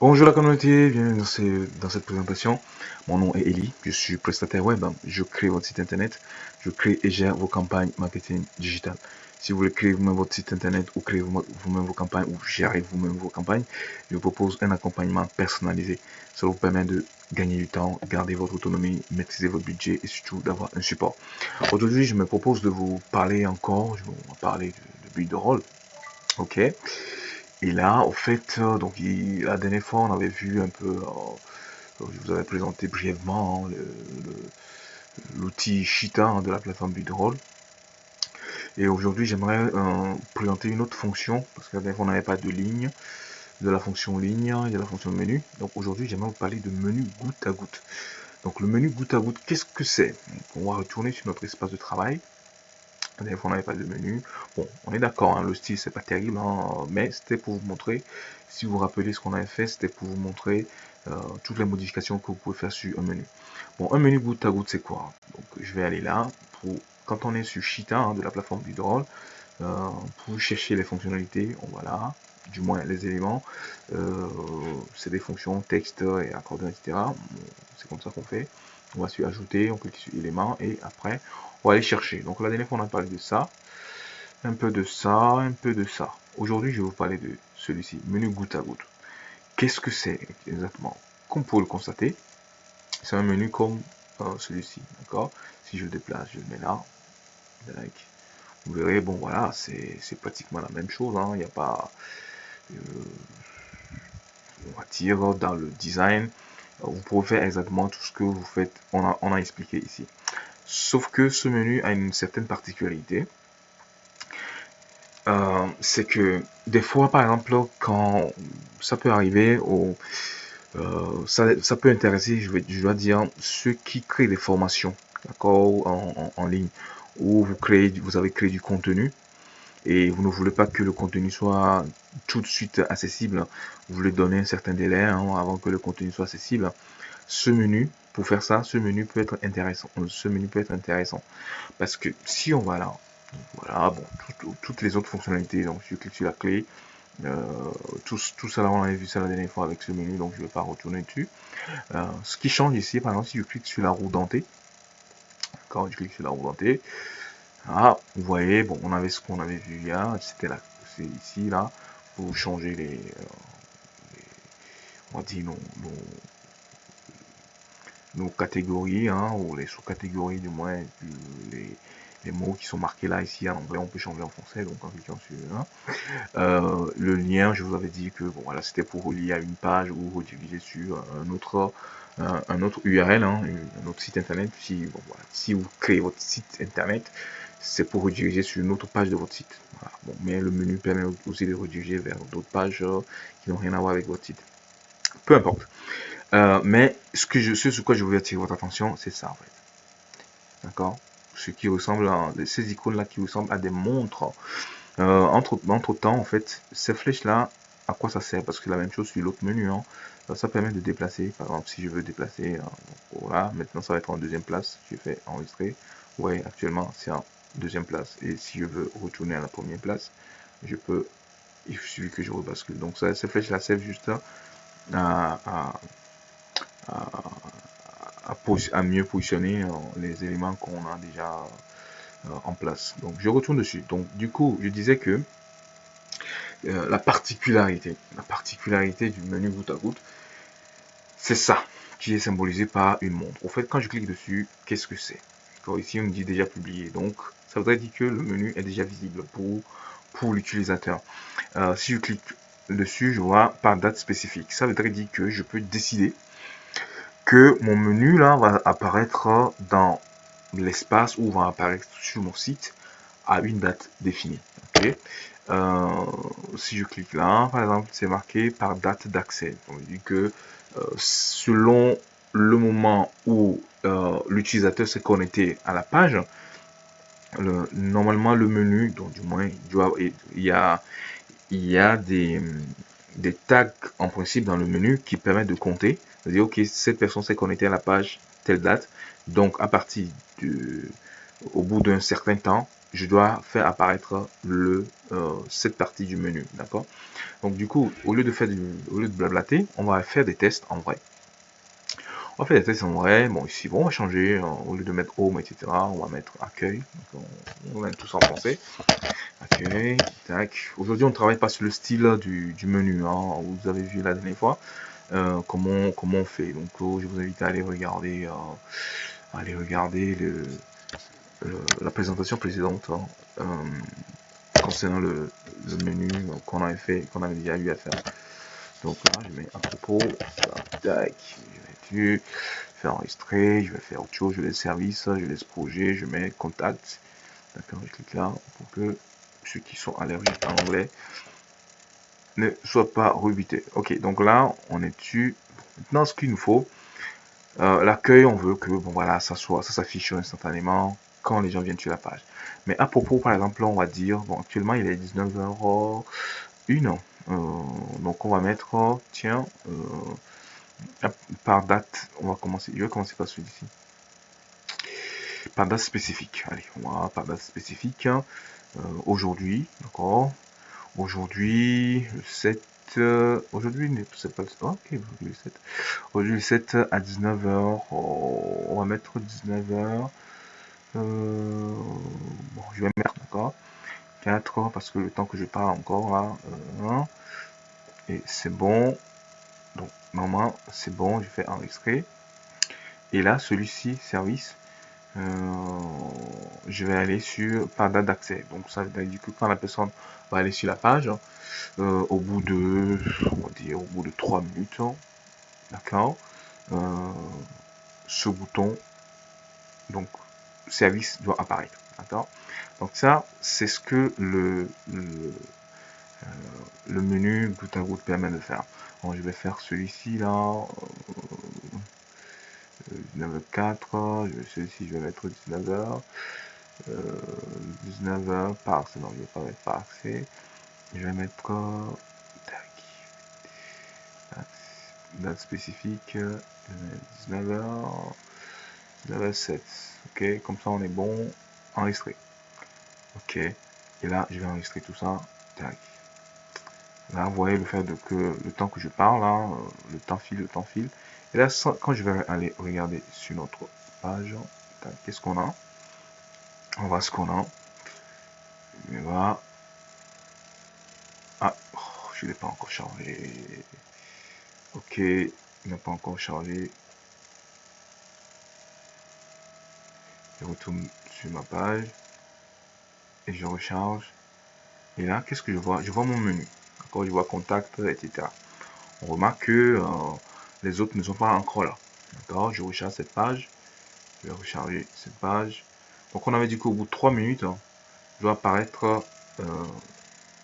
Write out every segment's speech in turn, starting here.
Bonjour la communauté, bienvenue dans, cette présentation. Mon nom est Eli, je suis prestataire web. Je crée votre site internet, je crée et gère vos campagnes marketing digital. Si vous voulez créer vous-même votre site internet ou créer vous-même vos campagnes ou gérer vous-même vos campagnes, je vous propose un accompagnement personnalisé. Ça vous permet de gagner du temps, garder votre autonomie, maîtriser votre budget et surtout d'avoir un support. Aujourd'hui, je me propose de vous parler encore, je vais vous parler de, de build de rôle. Ok et là, au fait, euh, donc la dernière fois, on avait vu un peu, euh, je vous avais présenté brièvement hein, l'outil Cheetah hein, de la plateforme Bidroll. Et aujourd'hui, j'aimerais euh, présenter une autre fonction, parce que la fois, on n'avait pas de ligne, de la fonction ligne, il y a la fonction menu. Donc aujourd'hui, j'aimerais vous parler de menu goutte à goutte. Donc le menu goutte à goutte, qu'est-ce que c'est? On va retourner sur notre espace de travail. On n'avait pas de menu. Bon, on est d'accord, hein, le style, c'est pas terrible, hein, mais c'était pour vous montrer, si vous vous rappelez ce qu'on avait fait, c'était pour vous montrer euh, toutes les modifications que vous pouvez faire sur un menu. Bon, un menu goutte à goutte, c'est quoi? Donc, je vais aller là, pour quand on est sur Cheetah, hein, de la plateforme du drôle, euh, pour chercher les fonctionnalités, on va là, du moins les éléments, euh, c'est des fonctions texte et accordion, etc. c'est comme ça qu'on fait. On va sur ajouter, on clique sur éléments et après on va aller chercher. Donc la dernière fois on a parlé de ça, un peu de ça, un peu de ça. Aujourd'hui je vais vous parler de celui-ci, menu goutte à goutte. Qu'est-ce que c'est exactement? Comme vous pouvez le constater, c'est un menu comme euh, celui-ci, d'accord? Si je le déplace, je le mets là, vous verrez, bon voilà, c'est pratiquement la même chose, hein. il n'y a pas, euh, on va dire, dans le design, vous pouvez faire exactement tout ce que vous faites, on a, on a expliqué ici. Sauf que ce menu a une certaine particularité. Euh, c'est que des fois, par exemple, quand ça peut arriver, au, euh, ça, peut intéresser, je, vais, je dois dire, ceux qui créent des formations, d'accord, en, ligne, où vous créez, vous avez créé du contenu et vous ne voulez pas que le contenu soit tout de suite accessible, vous voulez donner un certain délai hein, avant que le contenu soit accessible. Ce menu pour faire ça, ce menu peut être intéressant. Ce menu peut être intéressant. Parce que si on va là, voilà, bon, toutes les autres fonctionnalités, donc je clique sur la clé, euh, tout, ça on avait vu ça la dernière fois avec ce menu, donc je ne vais pas retourner dessus. Euh, ce qui change ici, par exemple, si je clique sur la roue dentée, quand je clique sur la roue dentée, ah, vous voyez, bon, on avait ce qu'on avait vu hier, c'était là, c'est ici, là, pour changer les, euh, on va dire, nos nos catégories, hein, ou les sous-catégories du moins, les, les, mots qui sont marqués là, ici en anglais, on peut changer en français, donc en cliquant sur euh, le lien, je vous avais dit que bon, voilà, c'était pour relier à une page ou rediriger sur un autre, un, autre URL, hein, un autre site internet. Si, bon, voilà, si vous créez votre site internet, c'est pour rediriger sur une autre page de votre site. Bon, mais le menu permet aussi de rediriger vers d'autres pages euh, qui n'ont rien à voir avec votre site. Peu importe. Euh, mais ce que je, ce sur quoi je voulais attirer votre attention, c'est ça en fait. D'accord? Ce qui ressemble à ces icônes-là qui ressemblent à des montres. Euh, entre, entre temps, en fait, ces flèches-là, à quoi ça sert? Parce que la même chose sur l'autre menu. Hein. Ça permet de déplacer. Par exemple, si je veux déplacer, euh, voilà, maintenant ça va être en deuxième place. Je fais enregistrer. Voyez, actuellement, c'est en deuxième place. Et si je veux retourner à la première place, je peux, il suffit que je rebascule. Donc ça, ces flèches-là servent juste à, à à, mieux positionner euh, les éléments qu'on a déjà euh, en place. Donc je retourne dessus. Donc du coup, je disais que euh, la particularité, la particularité du menu goutte à goutte, c'est ça qui est symbolisé par une montre. Au fait, quand je clique dessus, qu'est-ce que c'est? Ici, on me dit déjà publié. Donc, ça voudrait dire que le menu est déjà visible pour, pour l'utilisateur. si je clique dessus, je vois par date spécifique. Ça voudrait dire que je peux décider que mon menu là va apparaître dans l'espace ou va apparaître sur mon site à une date définie. Euh, si je clique là, par exemple, c'est marqué par date d'accès. On dit que euh, selon le moment où euh, l'utilisateur s'est connecté à la page, normalement le menu, donc du moins il, y a, il y a des, des tags en principe dans le menu qui permettent de compter dire, ok, cette personne s'est connectée à la page telle date. Donc, à partir du, au bout d'un certain temps, je dois faire apparaître le, euh, cette partie du menu, d'accord? Donc du coup, au lieu de faire du, au lieu de blablater, on va faire des tests en vrai. On va faire des tests en vrai. Bon, ici, bon, on va changer. Au lieu de mettre home, etc., on va mettre accueil. On, va mettre tout ça en français. Accueil, tac. Aujourd'hui, on ne travaille pas sur le style du, du menu. Hein, vous avez vu la dernière fois euh, comment, comment on fait. Donc, oh, je vous invite à aller regarder, euh, aller regarder le, la présentation précédente hein, euh, concernant le, menu qu'on avait fait, qu'on avait déjà eu à faire. Donc là, je mets un propos, tac, je vais enregistrer, je vais faire autre chose, je laisse service, je laisse projet, je mets contact. D'accord, je clique là pour que ceux qui sont allergiques à l'anglais ne soient pas rebutés. Ok, donc là, on est dessus. Maintenant, ce qu'il nous faut, euh, l'accueil, on veut que bon voilà, ça soit, ça s'affiche instantanément quand les gens viennent sur la page. Mais à propos, par exemple, on va dire, bon, actuellement il est 19h01, euh, donc on va mettre, tiens, euh, par date, on va commencer, je vais commencer par celui-ci. Par date spécifique, allez, on va par date spécifique, hein. euh, aujourd'hui, d'accord, aujourd'hui, le 7, aujourd'hui, c'est pas le ok, le 7, aujourd'hui le 7 à 19h, on va mettre 19h, euh, bon, je vais mettre encore 4 parce que le temps que je parle encore euh, et c'est bon. Normalement c'est bon, je fais enregistrer. Et là, celui-ci, service, euh, je vais aller sur pas date d'accès. Donc ça veut dire que quand la personne va aller sur la page, au bout de, on va dire, au bout de 3 minutes, d'accord, ce bouton, donc service doit apparaître. D'accord Donc ça, c'est ce que le, le, euh, menu tout à goutte permet de faire. Bon, je vais faire celui-ci là. 19h4, celui-ci je vais mettre 19h. 19h par accès, non je vais pas mettre par accès. Je vais mettre tac, date. Spécifique. 19h 19h7 ok comme ça on est bon. Enregistré. Ok. Et là je vais enregistrer tout ça. Tac là vous voyez le fait de que le temps que je parle là, euh, le temps file le temps file. Et là quand je vais aller regarder sur notre page qu'est-ce qu'on a? On va ce qu'on a. Et voilà ah oh, je l'ai pas encore chargé. Ok il n'a pas encore chargé. Je retourne sur ma page et je recharge. Et là qu'est ce que je vois? Je vois mon menu je vois contact etc on remarque que euh, les autres ne sont pas encore là. D'accord? Je recharge cette page. Je vais recharger cette page. Donc on avait dit qu'au bout de 3 minutes hein, doit apparaître euh,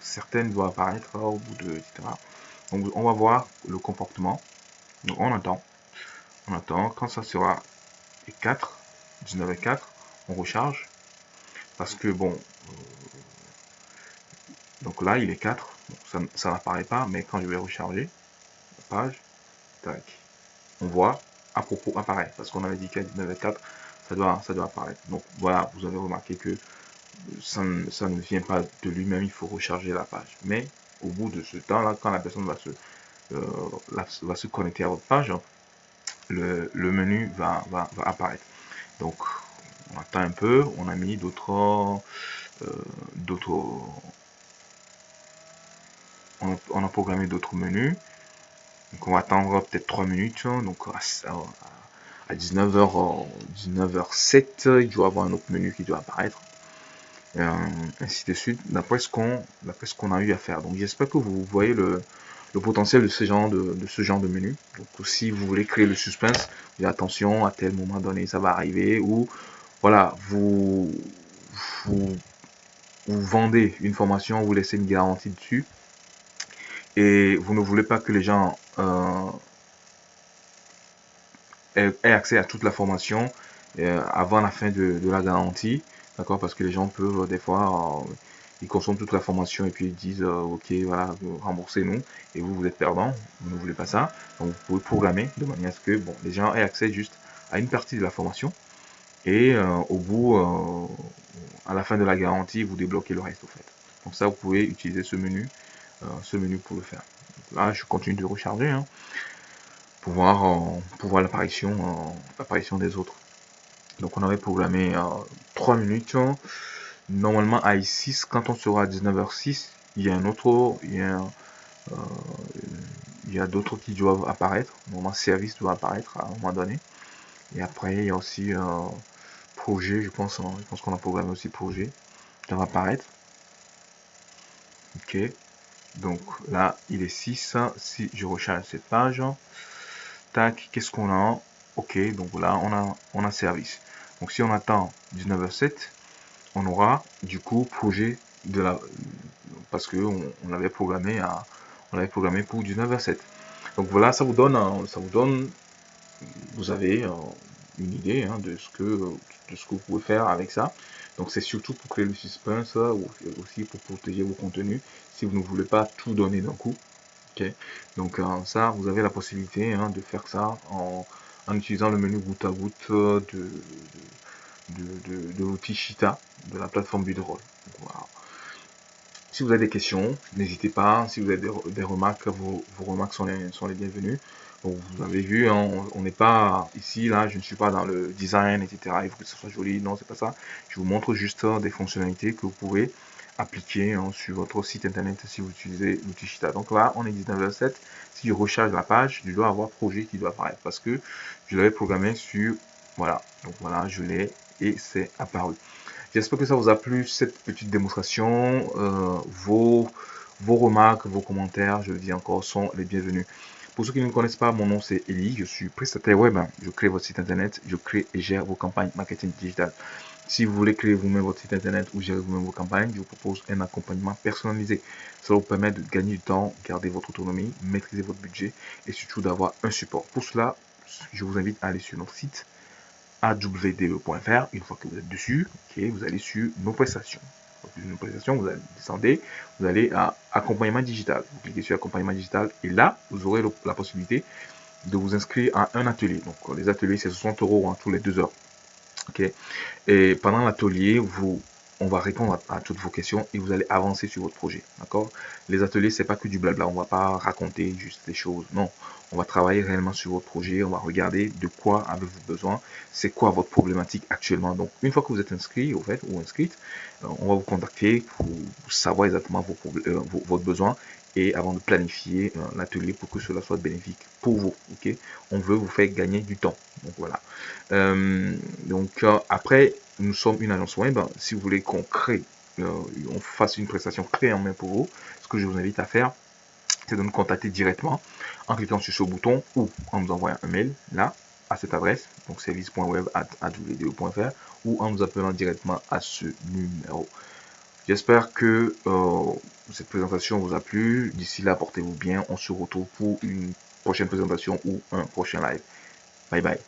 certaines doivent apparaître au bout de etc donc on va voir le comportement. Donc on attend. On attend. Quand ça sera 4 19 et 4, on recharge. Parce que bon, euh, donc là il est 4, ça, n'apparaît pas, mais quand je vais recharger la page, tac, on voit à propos apparaît. Parce qu'on avait dit qu'à 19 et 4, ça doit, ça doit apparaître. Donc voilà, vous avez remarqué que ça, ne vient pas de lui-même, il faut recharger la page. Mais au bout de ce temps-là, quand la personne va se, euh, va se connecter à votre page, le, menu va, va apparaître. Donc, on attend un peu, on a mis d'autres... Euh, d'autres... On, a programmé d'autres menus. Donc, on va attendre peut-être 3 minutes. Donc, à, 19h, 19h07, il doit y avoir un autre menu qui doit apparaître. Euh, ainsi de suite, d'après ce qu'on a eu à faire. Donc j'espère que vous voyez le, potentiel de ce genre de, menu. Donc si vous voulez créer le suspense, attention, à tel moment donné ça va arriver, ou voilà, vous, vous, vendez une formation, vous laissez une garantie dessus, et vous ne voulez pas que les gens euh, aient, accès à toute la formation euh, avant la fin de, de la garantie, d'accord, parce que les gens peuvent des fois euh, ils consomment toute la formation et puis ils disent euh, ok voilà remboursez-nous et vous vous êtes perdant, vous ne voulez pas ça, donc vous pouvez programmer de manière à ce que bon les gens aient accès juste à une partie de la formation Et au bout, à la fin de la garantie, vous débloquez le reste, au fait. Donc ça, vous pouvez utiliser ce menu, ce menu pour le faire. Là, je continue de recharger hein, pour voir, pour voir l'apparition, l'apparition des autres. Donc on avait programmé 3 minutes. Normalement à I6, quand on sera à 19h06, il y a un autre, il y a, euh, a d'autres qui doivent apparaître. Normalement service doit apparaître à un moment donné. Et après il y a aussi euh, projet, je pense, hein, je pense qu'on a programmé aussi projet. Ça va apparaître. Ok. Donc là, il est 6. Si je recharge cette page, tac, qu'est-ce qu'on a Ok, donc là, on a, on a service. Donc si on attend 19h07, on aura du coup projet de la parce que on, avait programmé à on avait programmé pour 19h07. Donc voilà, ça vous donne ça vous donne vous avez une idée hein, de ce que de ce que vous pouvez faire avec ça. Donc c'est surtout pour créer le suspense ou aussi pour protéger vos contenus si vous ne voulez pas tout donner d'un coup. ok? Donc ça, vous avez la possibilité hein, de faire ça en, utilisant le menu goutte à goutte de, de, de, l'outil Shita de la plateforme Budroll. Voilà. Si vous avez des questions, n'hésitez pas. Si vous avez des, remarques, vos, remarques sont les, bienvenues. vous avez vu, hein, on n'est pas ici, là, je ne suis pas dans le design, etc. Il faut que ce soit joli. Non, c'est pas ça. Je vous montre juste des fonctionnalités que vous pouvez appliquer hein, sur votre site internet si vous utilisez l'outil Shita. Donc là, on est 19h07. Si je recharge la page, je dois avoir projet qui doit apparaître parce que je l'avais programmé sur, voilà. Donc voilà, je l'ai et c'est apparu. J'espère que ça vous a plu cette petite démonstration. Euh, vos, vos remarques, vos commentaires, je le dis encore, sont les bienvenus. Pour ceux qui ne me connaissent pas, mon nom c'est Eli, je suis prestataire web, je crée votre site internet, je crée et gère vos campagnes marketing digital. Si vous voulez créer vous-même votre site internet ou gérer vous-même vos campagnes, je vous propose un accompagnement personnalisé. Ça vous permet de gagner du temps, garder votre autonomie, maîtriser votre budget et surtout d'avoir un support. Pour cela, je vous invite à aller sur notre site awde.fr. Une fois que vous êtes dessus, vous allez sur nos prestations. nos prestations, vous allez descendre, vous allez à accompagnement digital. Vous cliquez sur accompagnement digital et là, vous aurez la possibilité de vous inscrire à un atelier. Donc les ateliers, c'est 60 euros hein, tous les deux heures. Ok. Et pendant l'atelier, vous, on va répondre à, toutes vos questions et vous allez avancer sur votre projet. D'accord? Les ateliers, c'est pas que du blabla. On va pas raconter juste des choses. Non. On va travailler réellement sur votre projet. On va regarder de quoi avez-vous besoin. C'est quoi votre problématique actuellement. Donc, une fois que vous êtes inscrit, ou inscrite, euh, on va vous contacter pour savoir exactement vos, euh, votre besoin et avant de planifier euh, l'atelier pour que cela soit bénéfique pour vous. Ok, on veut vous faire gagner du temps. Donc voilà. Euh, donc euh, après, nous sommes une agence web. Si vous voulez qu'on crée, on fasse une prestation clé en main pour vous, ce que je vous invite à faire, c'est de nous contacter directement en cliquant sur ce bouton ou en nous envoyant un mail là à cette adresse, donc service.web.fr ou en nous appelant directement à ce numéro. J'espère que euh, cette présentation vous a plu. D'ici là, portez-vous bien. On se retrouve pour une prochaine présentation ou un prochain live. Bye bye.